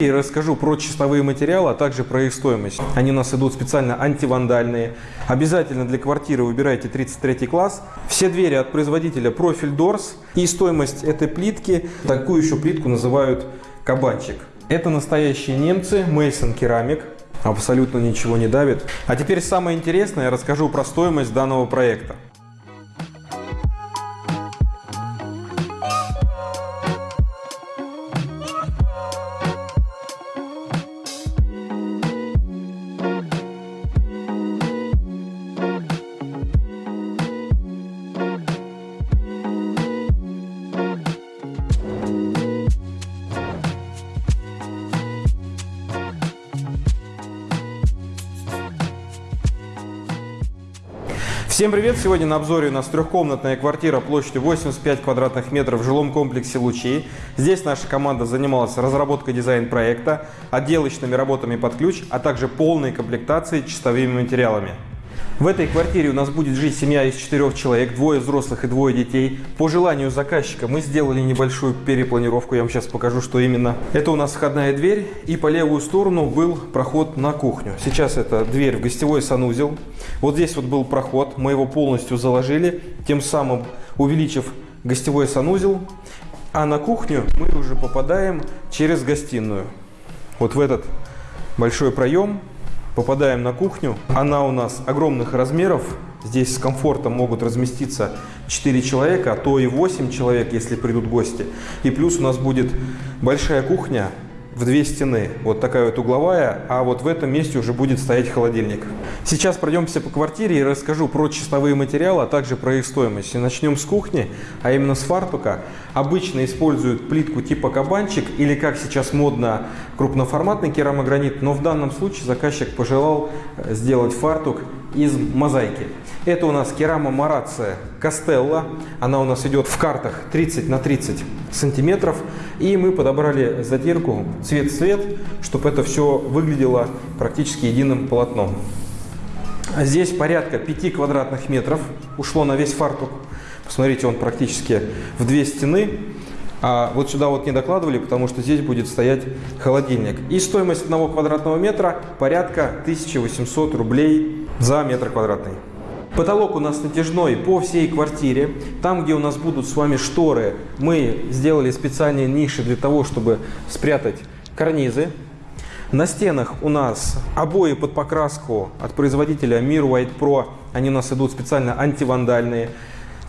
И расскажу про чистовые материалы, а также про их стоимость. Они у нас идут специально антивандальные. Обязательно для квартиры выбирайте 33 класс. Все двери от производителя Profil Doors. И стоимость этой плитки, такую еще плитку называют кабанчик. Это настоящие немцы, Мейсон Керамик. Абсолютно ничего не давит. А теперь самое интересное, я расскажу про стоимость данного проекта. Всем привет! Сегодня на обзоре у нас трехкомнатная квартира площадью 85 квадратных метров в жилом комплексе «Лучи». Здесь наша команда занималась разработкой дизайн-проекта, отделочными работами под ключ, а также полной комплектацией чистовыми материалами. В этой квартире у нас будет жить семья из четырех человек, двое взрослых и двое детей. По желанию заказчика мы сделали небольшую перепланировку, я вам сейчас покажу, что именно. Это у нас входная дверь, и по левую сторону был проход на кухню. Сейчас это дверь в гостевой санузел. Вот здесь вот был проход, мы его полностью заложили, тем самым увеличив гостевой санузел. А на кухню мы уже попадаем через гостиную. Вот в этот большой проем Попадаем на кухню. Она у нас огромных размеров. Здесь с комфортом могут разместиться 4 человека, а то и 8 человек, если придут гости. И плюс у нас будет большая кухня в две стены. Вот такая вот угловая, а вот в этом месте уже будет стоять холодильник. Сейчас пройдемся по квартире и расскажу про чистовые материалы, а также про их стоимость. И начнем с кухни, а именно с фартука. Обычно используют плитку типа кабанчик или, как сейчас модно, крупноформатный керамогранит, но в данном случае заказчик пожелал э, сделать фартук из мозаики. Это у нас керама Марация Костелла. Она у нас идет в картах 30 на 30 сантиметров. И мы подобрали затирку цвет-цвет, чтобы это все выглядело практически единым полотном. Здесь порядка 5 квадратных метров ушло на весь фартук. Посмотрите, он практически в две стены. А вот сюда вот не докладывали, потому что здесь будет стоять холодильник. И стоимость одного квадратного метра порядка 1800 рублей за метр квадратный. Потолок у нас натяжной по всей квартире. Там, где у нас будут с вами шторы, мы сделали специальные ниши для того, чтобы спрятать карнизы. На стенах у нас обои под покраску от производителя Mir White Pro. Они у нас идут специально антивандальные.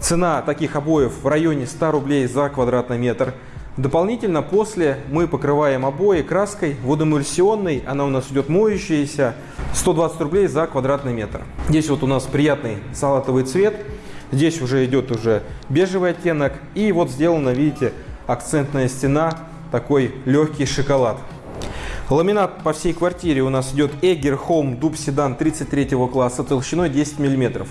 Цена таких обоев в районе 100 рублей за квадратный метр. Дополнительно после мы покрываем обои краской водоэмульсионной, она у нас идет моющаяся, 120 рублей за квадратный метр. Здесь вот у нас приятный салатовый цвет, здесь уже идет уже бежевый оттенок и вот сделана, видите, акцентная стена, такой легкий шоколад. Ламинат по всей квартире у нас идет Eger Home Dub Sedan 33 класса толщиной 10 мм.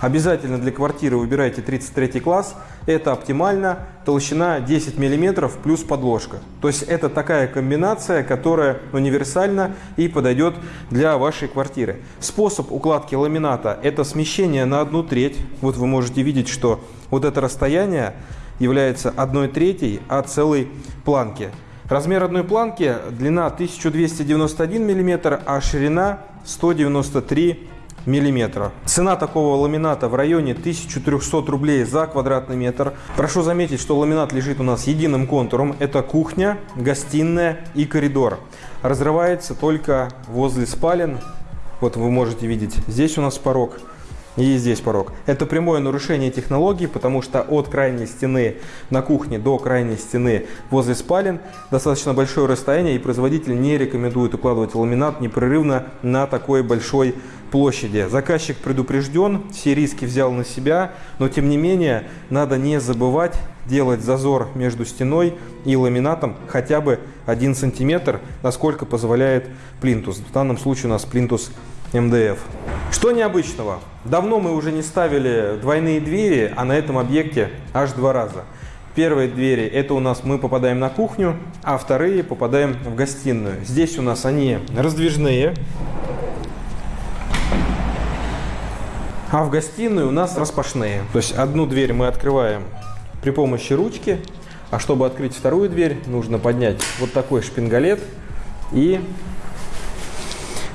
Обязательно для квартиры выбирайте 33 класс. Это оптимально. Толщина 10 мм плюс подложка. То есть это такая комбинация, которая универсальна и подойдет для вашей квартиры. Способ укладки ламината это смещение на одну треть. Вот вы можете видеть, что вот это расстояние является одной третьей от целой планки. Размер одной планки длина 1291 мм, а ширина 193 мм. Цена такого ламината в районе 1300 рублей за квадратный метр. Прошу заметить, что ламинат лежит у нас единым контуром. Это кухня, гостиная и коридор. Разрывается только возле спален. Вот вы можете видеть, здесь у нас порог и здесь порог. Это прямое нарушение технологии, потому что от крайней стены на кухне до крайней стены возле спален достаточно большое расстояние, и производитель не рекомендует укладывать ламинат непрерывно на такой большой площади. Заказчик предупрежден, все риски взял на себя, но тем не менее надо не забывать делать зазор между стеной и ламинатом хотя бы 1 сантиметр, насколько позволяет плинтус. В данном случае у нас плинтус МДФ. Что необычного? Давно мы уже не ставили двойные двери, а на этом объекте аж два раза. Первые двери это у нас мы попадаем на кухню, а вторые попадаем в гостиную. Здесь у нас они раздвижные. А в гостиную у нас распашные. То есть одну дверь мы открываем при помощи ручки, а чтобы открыть вторую дверь, нужно поднять вот такой шпингалет и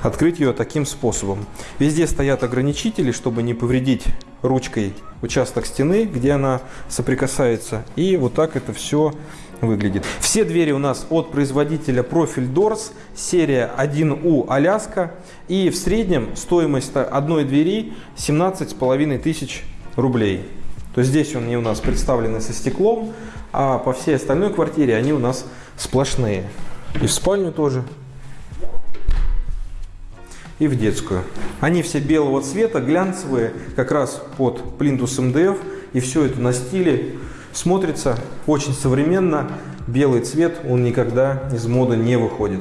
открыть ее таким способом. Везде стоят ограничители, чтобы не повредить ручкой участок стены, где она соприкасается. И вот так это все выглядит. Все двери у нас от производителя Profil Doors, серия 1U Аляска. И в среднем стоимость одной двери 17,5 тысяч рублей. То есть здесь они у нас представлены со стеклом, а по всей остальной квартире они у нас сплошные. И в спальню тоже и в детскую. Они все белого цвета, глянцевые, как раз под плинтус МДФ. И все это на стиле смотрится очень современно. Белый цвет, он никогда из моды не выходит.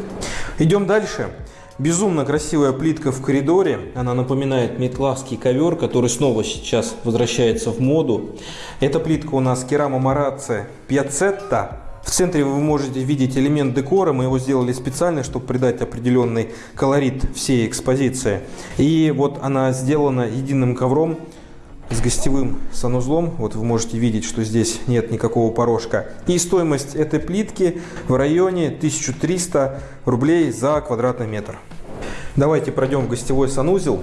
Идем дальше. Безумно красивая плитка в коридоре. Она напоминает метлавский ковер, который снова сейчас возвращается в моду. Эта плитка у нас керамо Марацци Пьяцетта центре вы можете видеть элемент декора, мы его сделали специально, чтобы придать определенный колорит всей экспозиции. И вот она сделана единым ковром с гостевым санузлом. Вот вы можете видеть, что здесь нет никакого порожка. И стоимость этой плитки в районе 1300 рублей за квадратный метр. Давайте пройдем в гостевой санузел.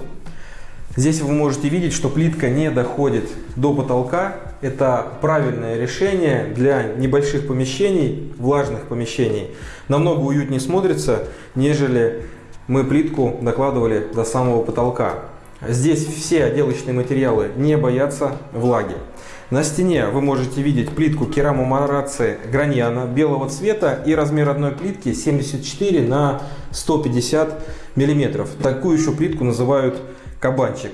Здесь вы можете видеть, что плитка не доходит до потолка. Это правильное решение для небольших помещений, влажных помещений. Намного уютнее смотрится, нежели мы плитку накладывали до самого потолка. Здесь все отделочные материалы не боятся влаги. На стене вы можете видеть плитку керамо Марацци Граньяна белого цвета и размер одной плитки 74 на 150 миллиметров. Такую еще плитку называют кабанчик.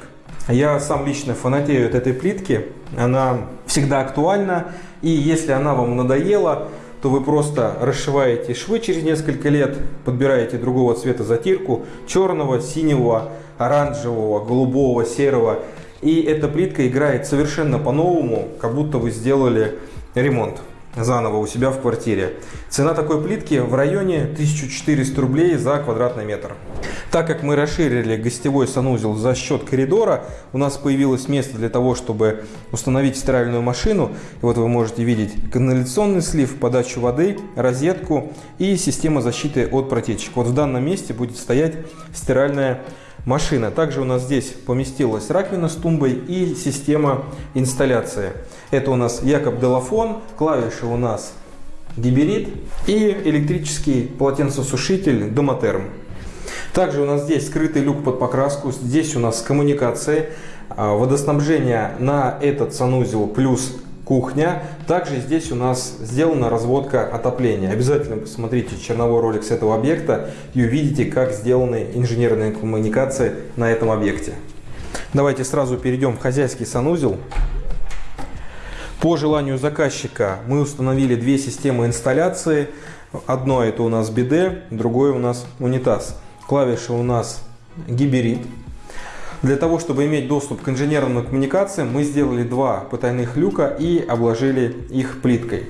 Я сам лично фанатею от этой плитки. Она всегда актуальна. И если она вам надоела, то вы просто расшиваете швы через несколько лет, подбираете другого цвета затирку, черного, синего, оранжевого, голубого, серого. И эта плитка играет совершенно по-новому, как будто вы сделали ремонт заново у себя в квартире. Цена такой плитки в районе 1400 рублей за квадратный метр. Так как мы расширили гостевой санузел за счет коридора, у нас появилось место для того, чтобы установить стиральную машину. И вот вы можете видеть канализационный слив, подачу воды, розетку и система защиты от протечек. Вот в данном месте будет стоять стиральная машина. Также у нас здесь поместилась раковина с тумбой и система инсталляции. Это у нас Якоб Делафон, клавиши у нас Гиберит и электрический полотенцесушитель Домотерм. Также у нас здесь скрытый люк под покраску, здесь у нас коммуникации, а, водоснабжение на этот санузел плюс кухня. Также здесь у нас сделана разводка отопления. Обязательно посмотрите черновой ролик с этого объекта и увидите, как сделаны инженерные коммуникации на этом объекте. Давайте сразу перейдем в хозяйский санузел. По желанию заказчика мы установили две системы инсталляции. Одно это у нас биде, другое у нас унитаз. Клавиша у нас гиберит. Для того, чтобы иметь доступ к инженерным коммуникациям, мы сделали два потайных люка и обложили их плиткой.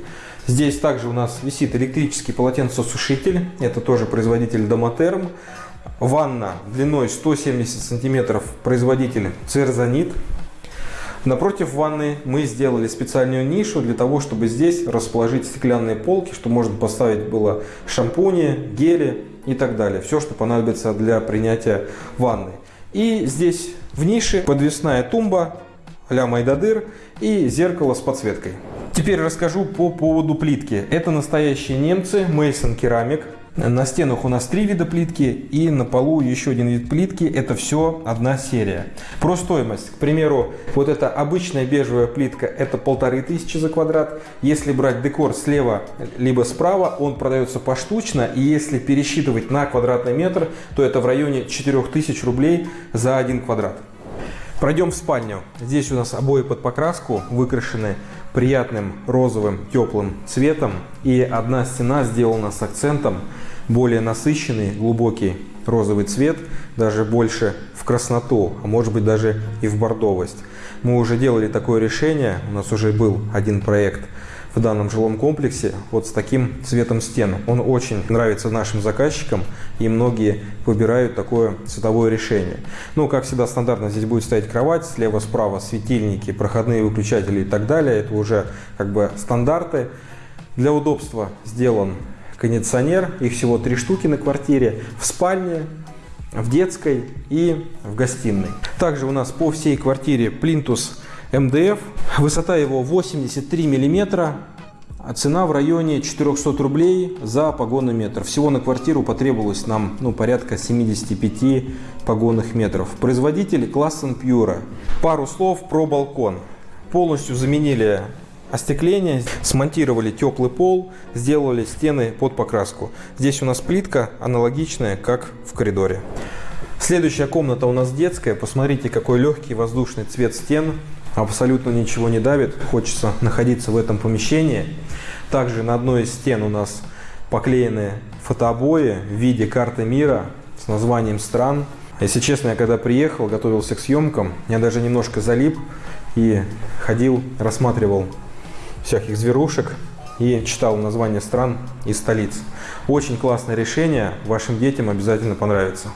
Здесь также у нас висит электрический полотенцесушитель. Это тоже производитель Домотерм. Ванна длиной 170 сантиметров, производитель Церзанит. Напротив ванны мы сделали специальную нишу для того, чтобы здесь расположить стеклянные полки, чтобы можно поставить было шампуни, гели и так далее. Все, что понадобится для принятия ванны. И здесь в нише подвесная тумба а-ля Майдадыр и зеркало с подсветкой. Теперь расскажу по поводу плитки. Это настоящие немцы, Мейсон Керамик. На стенах у нас три вида плитки и на полу еще один вид плитки. Это все одна серия. Про стоимость. К примеру, вот эта обычная бежевая плитка это полторы тысячи за квадрат. Если брать декор слева либо справа, он продается поштучно. И если пересчитывать на квадратный метр, то это в районе 4000 рублей за один квадрат. Пройдем в спальню. Здесь у нас обои под покраску выкрашены приятным розовым теплым цветом. И одна стена сделана с акцентом более насыщенный, глубокий розовый цвет, даже больше в красноту, а может быть даже и в бордовость. Мы уже делали такое решение, у нас уже был один проект в данном жилом комплексе вот с таким цветом стен. Он очень нравится нашим заказчикам и многие выбирают такое цветовое решение. Ну, как всегда, стандартно здесь будет стоять кровать, слева-справа светильники, проходные выключатели и так далее. Это уже как бы стандарты. Для удобства сделан кондиционер. Их всего три штуки на квартире. В спальне, в детской и в гостиной. Также у нас по всей квартире плинтус МДФ. Высота его 83 миллиметра. А цена в районе 400 рублей за погонный метр. Всего на квартиру потребовалось нам ну, порядка 75 погонных метров. Производитель Классен Пьюра. Пару слов про балкон. Полностью заменили остекление, смонтировали теплый пол, сделали стены под покраску. Здесь у нас плитка аналогичная, как в коридоре. Следующая комната у нас детская. Посмотрите, какой легкий воздушный цвет стен абсолютно ничего не давит, хочется находиться в этом помещении. Также на одной из стен у нас поклеены фотообои в виде карты мира с названием стран. Если честно, я когда приехал, готовился к съемкам, я даже немножко залип и ходил, рассматривал всяких зверушек и читал названия стран и столиц. Очень классное решение, вашим детям обязательно понравится.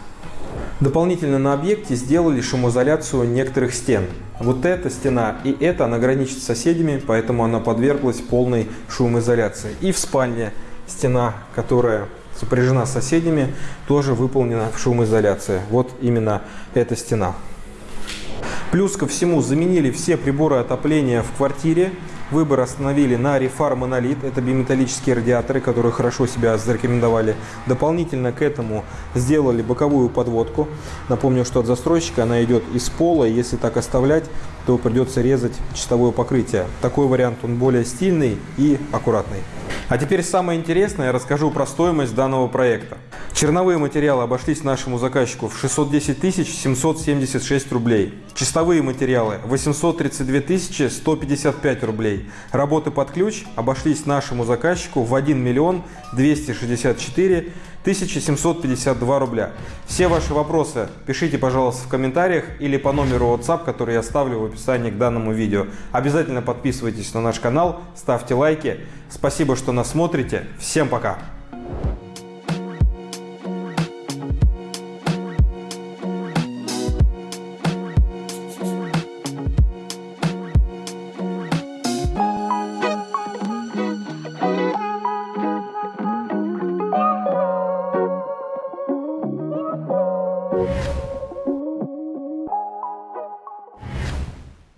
Дополнительно на объекте сделали шумоизоляцию некоторых стен. Вот эта стена и эта, она граничит с соседями, поэтому она подверглась полной шумоизоляции. И в спальне стена, которая сопряжена с соседями, тоже выполнена в шумоизоляции. Вот именно эта стена. Плюс ко всему заменили все приборы отопления в квартире. Выбор остановили на Refar Monolith. Это биметаллические радиаторы, которые хорошо себя зарекомендовали. Дополнительно к этому сделали боковую подводку. Напомню, что от застройщика она идет из пола. Если так оставлять, то придется резать чистовое покрытие. Такой вариант, он более стильный и аккуратный. А теперь самое интересное, я расскажу про стоимость данного проекта. Черновые материалы обошлись нашему заказчику в 610 776 рублей. Чистовые материалы 832 155 рублей. Работы под ключ обошлись нашему заказчику в 1 миллион 264 1752 рубля. Все ваши вопросы пишите, пожалуйста, в комментариях или по номеру WhatsApp, который я оставлю в описании к данному видео. Обязательно подписывайтесь на наш канал, ставьте лайки. Спасибо, что нас смотрите. Всем пока!